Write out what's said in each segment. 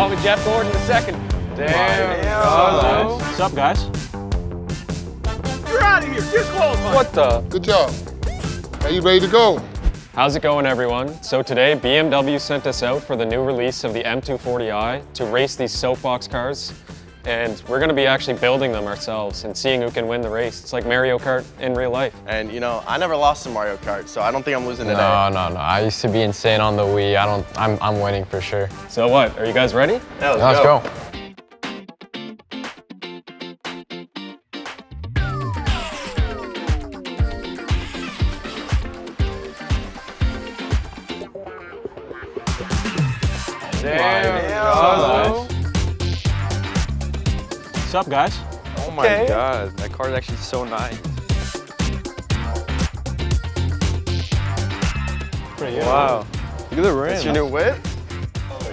call me Jeff Gordon the second. Damn. Hello. What's up, guys? You're out of here. Disqualified. What the? Good job. Are you ready to go? How's it going, everyone? So today, BMW sent us out for the new release of the M240i to race these soapbox cars. And we're gonna be actually building them ourselves and seeing who can win the race. It's like Mario Kart in real life. And you know, I never lost in Mario Kart, so I don't think I'm losing today. No, no, no. I used to be insane on the Wii. I don't. I'm. I'm winning for sure. So what, are you guys ready? Yeah, let's, Let's go. go. Hello. What's up, guys? Oh my god, that car is actually so nice. Pretty good. Wow. Look at the rim. That's your new whip?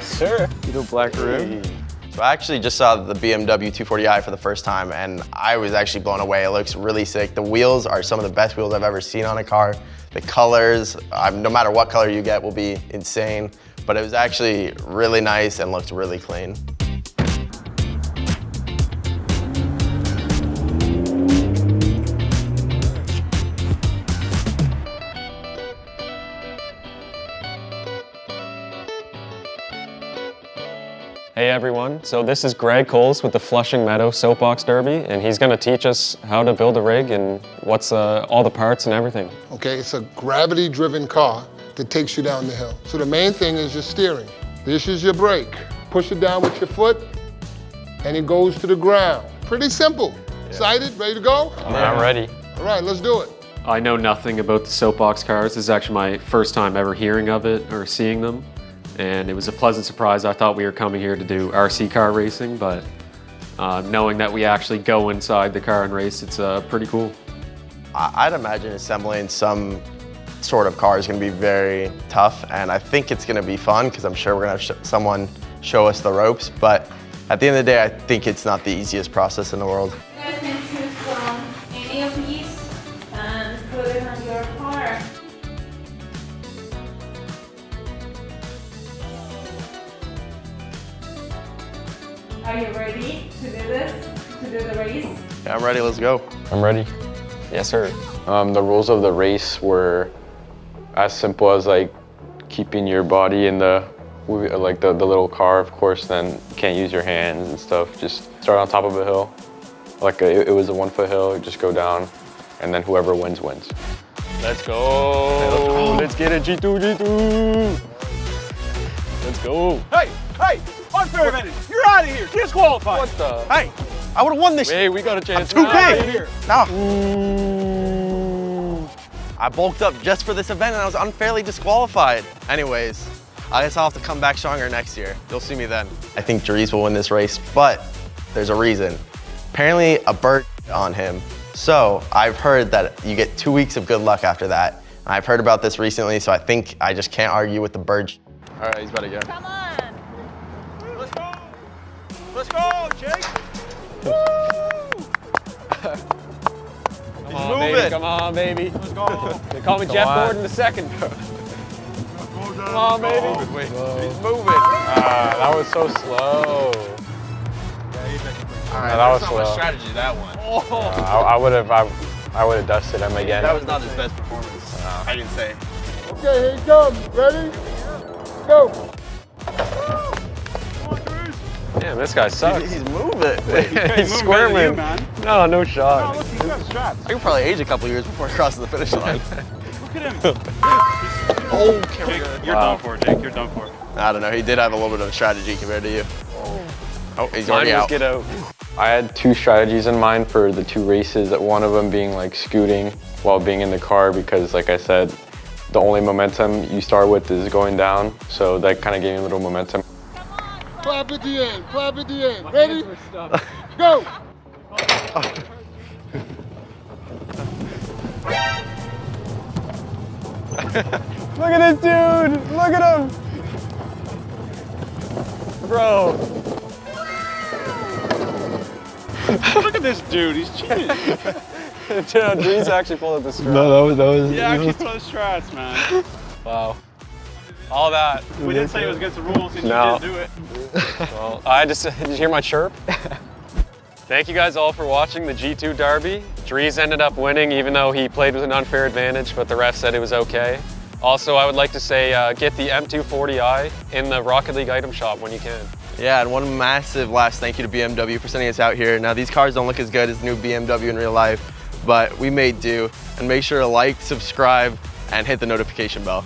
Sir. Little black rim. So I actually just saw the BMW 240i for the first time and I was actually blown away. It looks really sick. The wheels are some of the best wheels I've ever seen on a car. The colors, um, no matter what color you get, will be insane. But it was actually really nice and looked really clean. Hey everyone, so this is Greg Coles with the Flushing Meadow Soapbox Derby, and he's gonna teach us how to build a rig and what's uh, all the parts and everything. Okay, it's a gravity-driven car that takes you down the hill. So the main thing is your steering. This is your brake. Push it down with your foot, and it goes to the ground. Pretty simple. Excited? Ready to go? I'm ready. All right, let's do it. I know nothing about the soapbox cars. This is actually my first time ever hearing of it or seeing them. And it was a pleasant surprise. I thought we were coming here to do RC car racing, but uh, knowing that we actually go inside the car and race, it's uh, pretty cool. I'd imagine assembling some sort of car is going to be very tough, and I think it's going to be fun because I'm sure we're going to have sh someone show us the ropes. But at the end of the day, I think it's not the easiest process in the world. Are you ready to do this? To do the race? Yeah, I'm ready. Let's go. I'm ready. Yes, sir. Um, the rules of the race were as simple as like keeping your body in the like the, the little car, of course. Then you can't use your hands and stuff. Just start on top of a hill. Like a, it was a one foot hill. Just go down, and then whoever wins wins. Let's go. Let's get it, G2, G2. Let's go. Hey, hey, unfair advantage. You're out of here. Disqualified. What the? Hey, I would have won this. Hey, we got a chance. too now. big. Here. No. I bulked up just for this event and I was unfairly disqualified. Anyways, I guess I'll have to come back stronger next year. You'll see me then. I think Dries will win this race, but there's a reason. Apparently a bird on him. So I've heard that you get two weeks of good luck after that. And I've heard about this recently, so I think I just can't argue with the bird. All right, he's about to go. Come on. Let's go. Let's go, Jake. Come on, baby. moving. Come on, baby. Let's go. They call me Jeff on. Gordon the second. Come on, baby. Wait, he's moving. Ah, that was so slow. All right, that was that's not my slow. strategy, that one. Uh, I would have. I, I would have dusted him again. That was not his best performance. I didn't say. Okay, here he comes. Ready? Go. Damn, this guy sucks. He's moving. He's squirming. man. No, no Oh, shot. look, he's got straps. I could probably age a couple years before crossing the finish line. Look at him. oh, Jake, you're Wow. done for, Jake. You're done for. I don't know. He did have a little bit of a strategy compared to you. Oh, he's Mine already was out. get out. I had two strategies in mind for the two races. One of them being like scooting while being in the car because, like I said, the only momentum you start with is going down. So that kind of gave me a little momentum. Clap at the end. Clap at the end. Ready? Go. Look at this dude! Look at him! Bro. Look at this dude. He's cheating. Dude, Dries actually pulled up the strap. that was that was. Yeah, actually throw the strats, man. Wow. All that. We didn't say it was against the rules and No. you didn't do it. Well, I just, did you hear my chirp? Thank you guys all for watching the G2 Derby. Dries ended up winning even though he played with an unfair advantage, but the ref said it was okay. Also, I would like to say uh, get the M240i in the Rocket League item shop when you can. Yeah, and one massive last thank you to BMW for sending us out here. Now these cars don't look as good as the new BMW in real life, but we made do. And make sure to like, subscribe, and hit the notification bell.